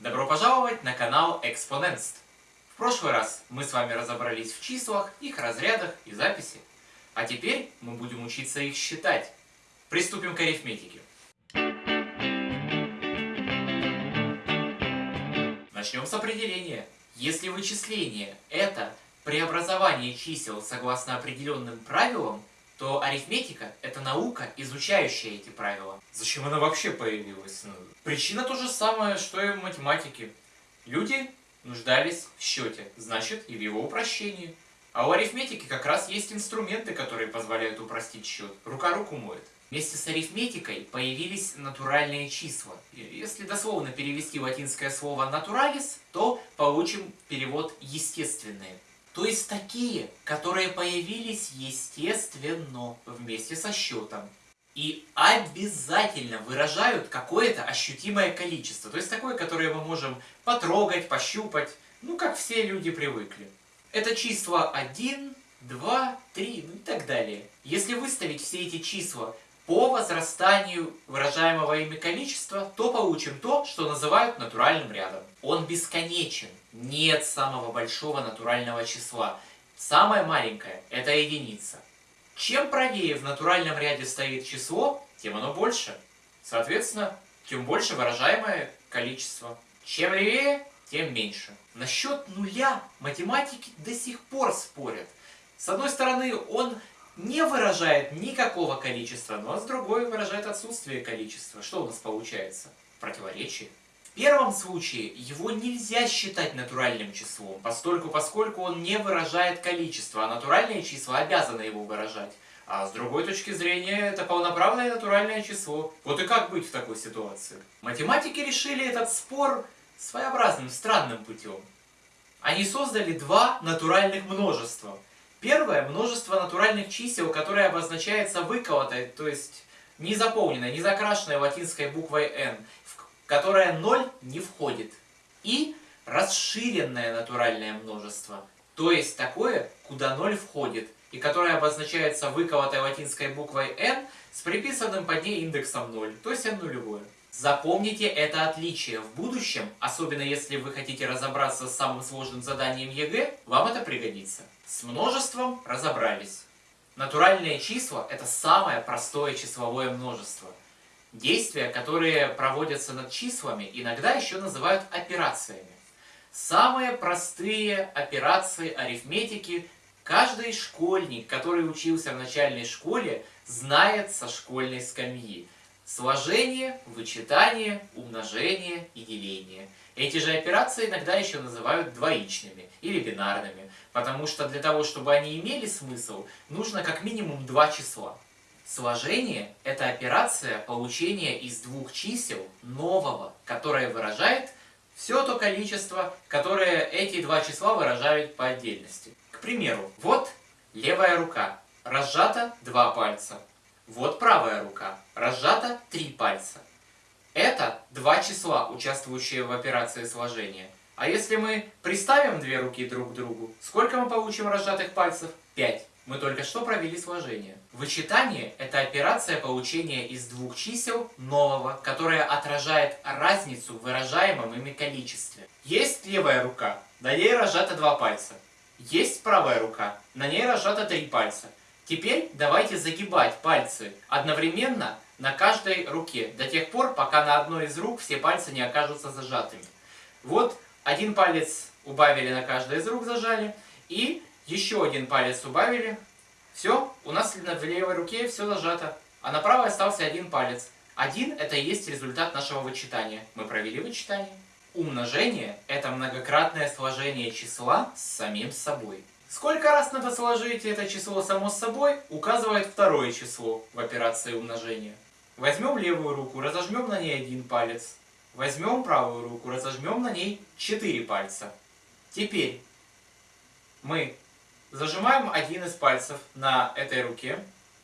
Добро пожаловать на канал Экспоненст. В прошлый раз мы с вами разобрались в числах, их разрядах и записи. А теперь мы будем учиться их считать. Приступим к арифметике. Начнем с определения. Если вычисление – это преобразование чисел согласно определенным правилам, то арифметика – это наука, изучающая эти правила. Зачем она вообще появилась? Ну, причина то же самое, что и в математике. Люди нуждались в счете, значит и в его упрощении. А у арифметики как раз есть инструменты, которые позволяют упростить счет. Рука руку моет. Вместе с арифметикой появились натуральные числа. Если дословно перевести латинское слово «натуралис», то получим перевод «естественные». То есть такие, которые появились естественно вместе со счетом. И обязательно выражают какое-то ощутимое количество. То есть такое, которое мы можем потрогать, пощупать. Ну, как все люди привыкли. Это числа 1, 2, 3, ну и так далее. Если выставить все эти числа по возрастанию выражаемого ими количества, то получим то, что называют натуральным рядом. Он бесконечен. Нет самого большого натурального числа. Самое маленькое – это единица. Чем правее в натуральном ряде стоит число, тем оно больше. Соответственно, тем больше выражаемое количество. Чем левее, тем меньше. Насчет нуля математики до сих пор спорят. С одной стороны, он не выражает никакого количества, но с другой выражает отсутствие количества. Что у нас получается? Противоречие. В первом случае его нельзя считать натуральным числом, постольку поскольку он не выражает количество, а натуральные числа обязаны его выражать. А с другой точки зрения, это полноправное натуральное число. Вот и как быть в такой ситуации? Математики решили этот спор своеобразным, странным путем. Они создали два натуральных множества – Первое – множество натуральных чисел, которое обозначается выколотой, то есть не заполненной, не закрашенной латинской буквой n, в которое 0 не входит. И расширенное натуральное множество, то есть такое, куда 0 входит, и которое обозначается выколотой латинской буквой n с приписанным под ней индексом 0, то есть n нулевое. Запомните это отличие. В будущем, особенно если вы хотите разобраться с самым сложным заданием ЕГЭ, вам это пригодится. С множеством разобрались. Натуральные числа – это самое простое числовое множество. Действия, которые проводятся над числами, иногда еще называют операциями. Самые простые операции арифметики каждый школьник, который учился в начальной школе, знает со школьной скамьи – Сложение, вычитание, умножение и деление. Эти же операции иногда еще называют двоичными или бинарными, потому что для того, чтобы они имели смысл, нужно как минимум два числа. Сложение – это операция получения из двух чисел нового, которое выражает все то количество, которое эти два числа выражают по отдельности. К примеру, вот левая рука, разжата два пальца, вот правая рука. Разжата три пальца. Это два числа, участвующие в операции сложения. А если мы приставим две руки друг к другу, сколько мы получим разжатых пальцев? Пять. Мы только что провели сложение. Вычитание – это операция получения из двух чисел нового, которая отражает разницу в выражаемом ими количестве. Есть левая рука, на ней разжато два пальца. Есть правая рука, на ней разжато три пальца. Теперь давайте загибать пальцы одновременно на каждой руке, до тех пор, пока на одной из рук все пальцы не окажутся зажатыми. Вот один палец убавили на каждой из рук, зажали, и еще один палец убавили. Все, у нас в левой руке все зажато, а на правой остался один палец. Один – это и есть результат нашего вычитания. Мы провели вычитание. Умножение – это многократное сложение числа с самим собой. Сколько раз надо сложить это число само собой, указывает второе число в операции умножения. Возьмем левую руку, разожмем на ней один палец. Возьмем правую руку, разожмем на ней четыре пальца. Теперь мы зажимаем один из пальцев на этой руке,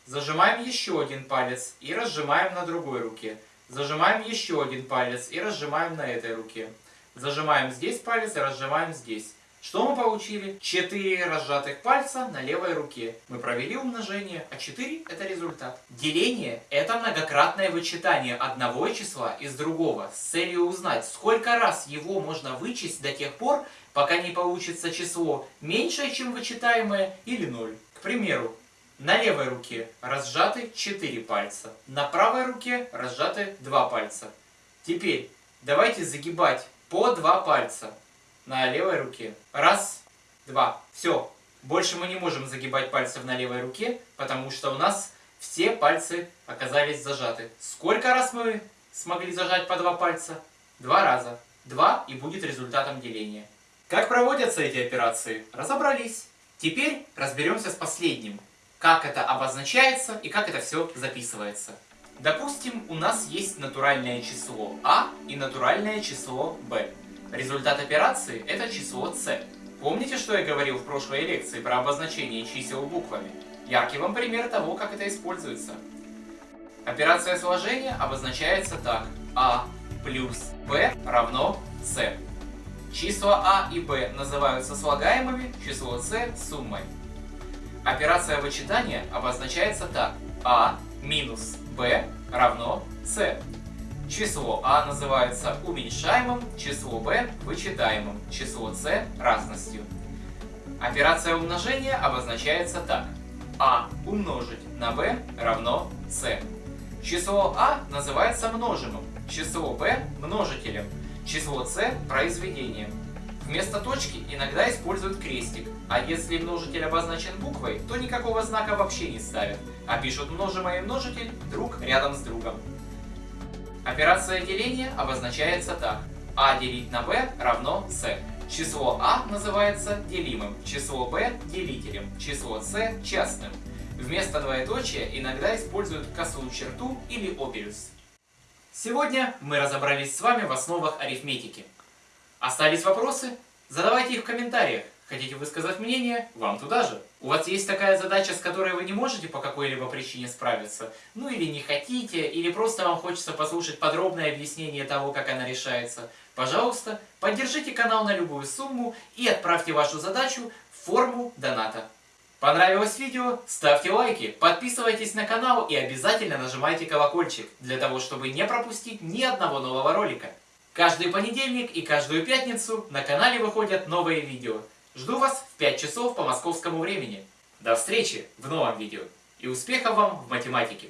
зажимаем еще один палец и разжимаем на другой руке. Зажимаем еще один палец и разжимаем на этой руке. Зажимаем здесь палец и разжимаем здесь. Что мы получили? 4 разжатых пальца на левой руке. Мы провели умножение, а 4 это результат. Деление это многократное вычитание одного числа из другого с целью узнать, сколько раз его можно вычесть до тех пор, пока не получится число меньшее, чем вычитаемое, или 0. К примеру, на левой руке разжаты 4 пальца, на правой руке разжаты 2 пальца. Теперь давайте загибать по 2 пальца на левой руке. Раз, два. Все. Больше мы не можем загибать пальцев на левой руке, потому что у нас все пальцы оказались зажаты. Сколько раз мы смогли зажать по два пальца? Два раза. Два и будет результатом деления. Как проводятся эти операции? Разобрались. Теперь разберемся с последним. Как это обозначается и как это все записывается. Допустим, у нас есть натуральное число А и натуральное число Б. Результат операции – это число c. Помните, что я говорил в прошлой лекции про обозначение чисел буквами? Яркий вам пример того, как это используется. Операция сложения обозначается так. А плюс b равно c. Числа А и Б называются слагаемыми, число c – суммой. Операция вычитания обозначается так. А минус b равно c. Число А называется уменьшаемым, число Б – вычитаемым, число С – разностью. Операция умножения обозначается так. А умножить на b равно С. Число А называется множимым, число Б – множителем, число С – произведением. Вместо точки иногда используют крестик, а если множитель обозначен буквой, то никакого знака вообще не ставят, а пишут множимое и множитель друг рядом с другом. Операция деления обозначается так. А делить на b равно s. Число а называется делимым, число b – делителем, число s – частным. Вместо двоеточия иногда используют косую черту или оперюс. Сегодня мы разобрались с вами в основах арифметики. Остались вопросы? Задавайте их в комментариях. Хотите высказать мнение? Вам туда же. У вас есть такая задача, с которой вы не можете по какой-либо причине справиться? Ну или не хотите, или просто вам хочется послушать подробное объяснение того, как она решается? Пожалуйста, поддержите канал на любую сумму и отправьте вашу задачу в форму доната. Понравилось видео? Ставьте лайки, подписывайтесь на канал и обязательно нажимайте колокольчик, для того, чтобы не пропустить ни одного нового ролика. Каждый понедельник и каждую пятницу на канале выходят новые видео. Жду вас в 5 часов по московскому времени. До встречи в новом видео и успехов вам в математике!